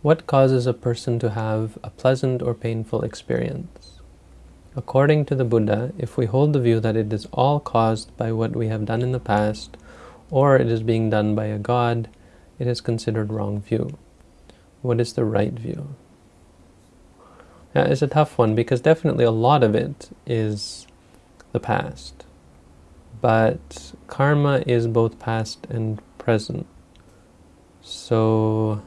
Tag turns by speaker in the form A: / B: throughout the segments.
A: What causes a person to have a pleasant or painful experience? According to the Buddha, if we hold the view that it is all caused by what we have done in the past, or it is being done by a god, it is considered wrong view. What is the right view? Yeah, it's a tough one because definitely a lot of it is the past. But karma is both past and present. So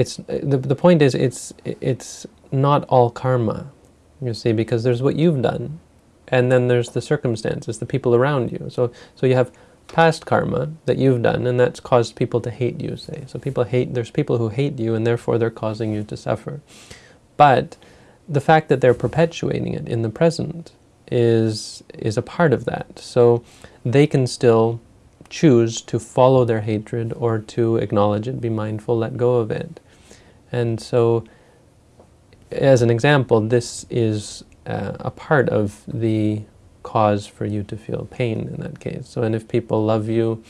A: it's the, the point is it's it's not all karma you see because there's what you've done and then there's the circumstances the people around you. So so you have past karma that you've done and that's caused people to hate you say. So people hate there's people who hate you and therefore they're causing you to suffer. But the fact that they're perpetuating it in the present is is a part of that. So they can still choose to follow their hatred or to acknowledge it, be mindful, let go of it. And so, as an example, this is uh, a part of the cause for you to feel pain in that case. So, and if people love you,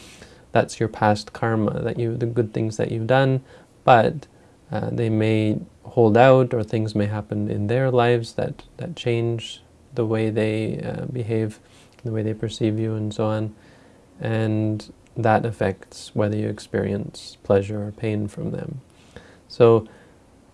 A: that's your past karma, that you the good things that you've done, but uh, they may hold out or things may happen in their lives that, that change the way they uh, behave, the way they perceive you and so on. And that affects whether you experience pleasure or pain from them. So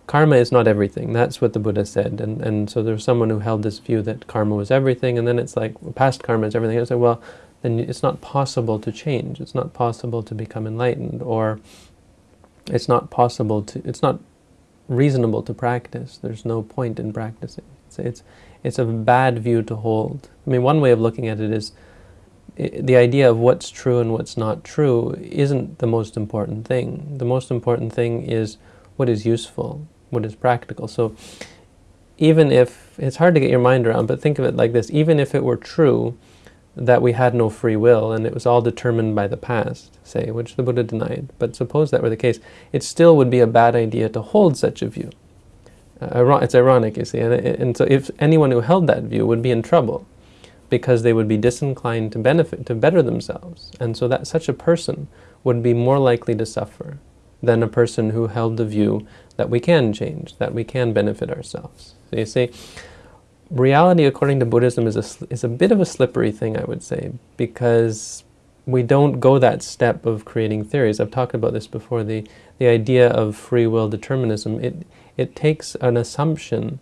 A: karma is not everything. That's what the Buddha said. And, and so there's someone who held this view that karma was everything, and then it's like, well, past karma is everything. I say, well, then it's not possible to change. It's not possible to become enlightened, or it's not possible to, it's not reasonable to practice. There's no point in practicing. It's, it's, it's a bad view to hold. I mean, one way of looking at it is the idea of what's true and what's not true isn't the most important thing. The most important thing is what is useful, what is practical. So even if, it's hard to get your mind around, but think of it like this, even if it were true that we had no free will and it was all determined by the past, say, which the Buddha denied, but suppose that were the case, it still would be a bad idea to hold such a view. Uh, it's ironic, you see, and, and so if anyone who held that view would be in trouble because they would be disinclined to benefit, to better themselves. And so that such a person would be more likely to suffer than a person who held the view that we can change, that we can benefit ourselves. So you see, reality according to Buddhism is a, is a bit of a slippery thing, I would say, because we don't go that step of creating theories. I've talked about this before, the, the idea of free will determinism. It, it takes an assumption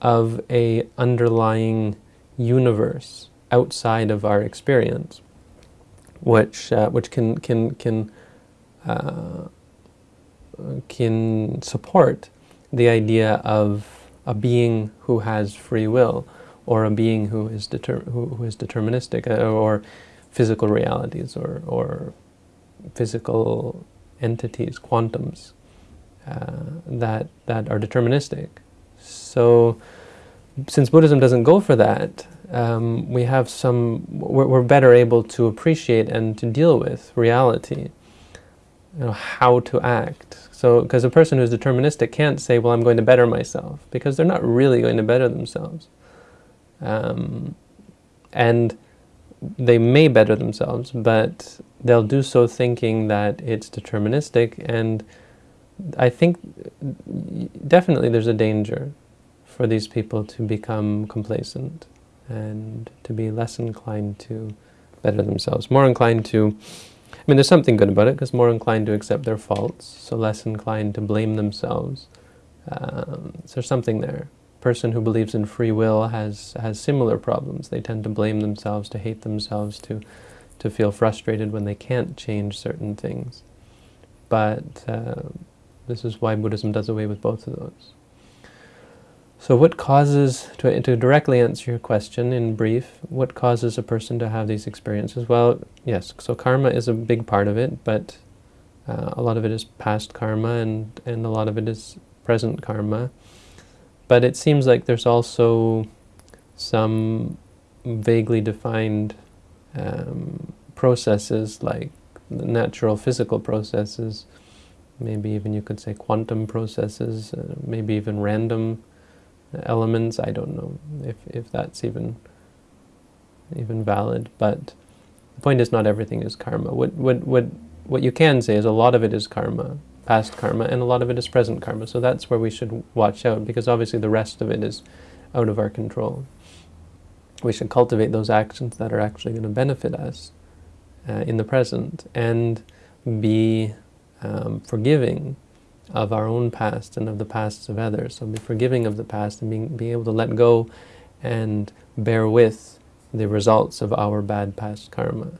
A: of a underlying universe outside of our experience, which, uh, which can, can, can uh, can support the idea of a being who has free will, or a being who is, deter who, who is deterministic, uh, or physical realities, or, or physical entities, quantums, uh, that, that are deterministic. So, since Buddhism doesn't go for that, um, we have some, we're, we're better able to appreciate and to deal with reality you know, how to act. So, because a person who's deterministic can't say, well, I'm going to better myself, because they're not really going to better themselves. Um, and they may better themselves, but they'll do so thinking that it's deterministic, and I think definitely there's a danger for these people to become complacent and to be less inclined to better themselves, more inclined to I mean, there's something good about it, because more inclined to accept their faults, so less inclined to blame themselves. Um, so there's something there. person who believes in free will has, has similar problems. They tend to blame themselves, to hate themselves, to, to feel frustrated when they can't change certain things. But uh, this is why Buddhism does away with both of those. So what causes, to, to directly answer your question in brief, what causes a person to have these experiences? Well, yes, so karma is a big part of it, but uh, a lot of it is past karma and, and a lot of it is present karma. But it seems like there's also some vaguely defined um, processes like natural physical processes, maybe even you could say quantum processes, uh, maybe even random elements. I don't know if, if that's even even valid, but the point is not everything is karma. What, what, what, what you can say is a lot of it is karma, past karma, and a lot of it is present karma. So that's where we should watch out, because obviously the rest of it is out of our control. We should cultivate those actions that are actually going to benefit us uh, in the present, and be um, forgiving of our own past and of the pasts of others. So be forgiving of the past and being, being able to let go and bear with the results of our bad past karma.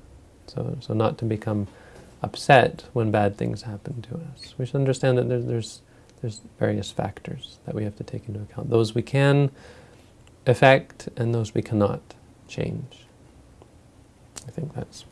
A: So, so not to become upset when bad things happen to us. We should understand that there's, there's, there's various factors that we have to take into account. Those we can affect and those we cannot change. I think that's